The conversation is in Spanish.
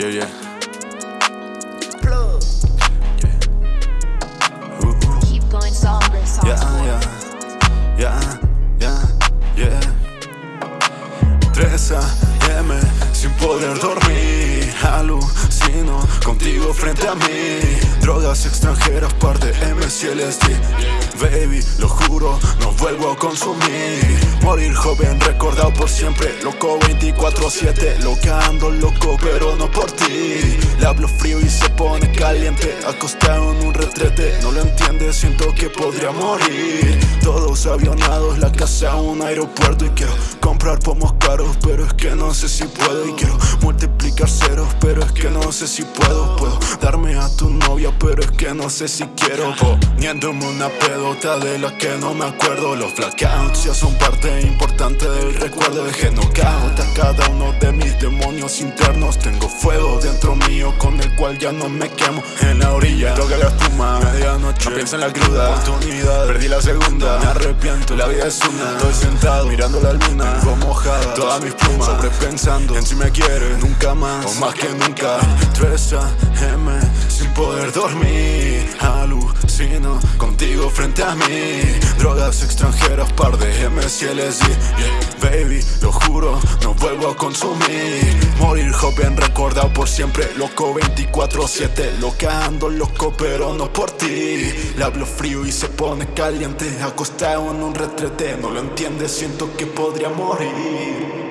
Yeah, yeah. Plug. Uh, uh. Keep going somber, soft Yeah, yeah, yeah, yeah, yeah. 3 contigo frente a mí. Drogas extranjeras, par de MS Baby, lo juro, no vuelvo a consumir. Morir joven, recordado por siempre. Loco 24-7, loca ando loco, pero no por ti. Le hablo frío y se pone caliente. Acostado en un retrete, no lo entiende, siento que podría morir. Todos avionados, la casa un aeropuerto Y quiero comprar pomos pero es que no sé si puedo. Y quiero multiplicar ceros, pero es que no sé si puedo. Puedo darme a tu novia, pero es que no sé si quiero. Poniéndome una pedota de la que no me acuerdo. Los blackouts ya son parte importante del recuerdo. Dejé knockout cada uno de mis demonios ya no me quemo. En la orilla, toca la espuma, medianoche No pienso en la cruda, oportunidad Perdí la segunda, me arrepiento, la vida es una. Estoy sentado, mirando la luna, tengo mojada Todas mis plumas, sobrepensando en si me quieres Nunca más, o más que nunca. 3 a.m. sin poder dormir. Alucino contigo frente a mí. Drogas extranjeras, par de MS y yeah, Baby, lo juro, no vuelvo a consumir. Morir joven, recordado por siempre Loco 24-7, loca ando loco pero no por ti. Le hablo frío y se pone caliente Acostado en un retrete, no lo entiendes, siento que podría morir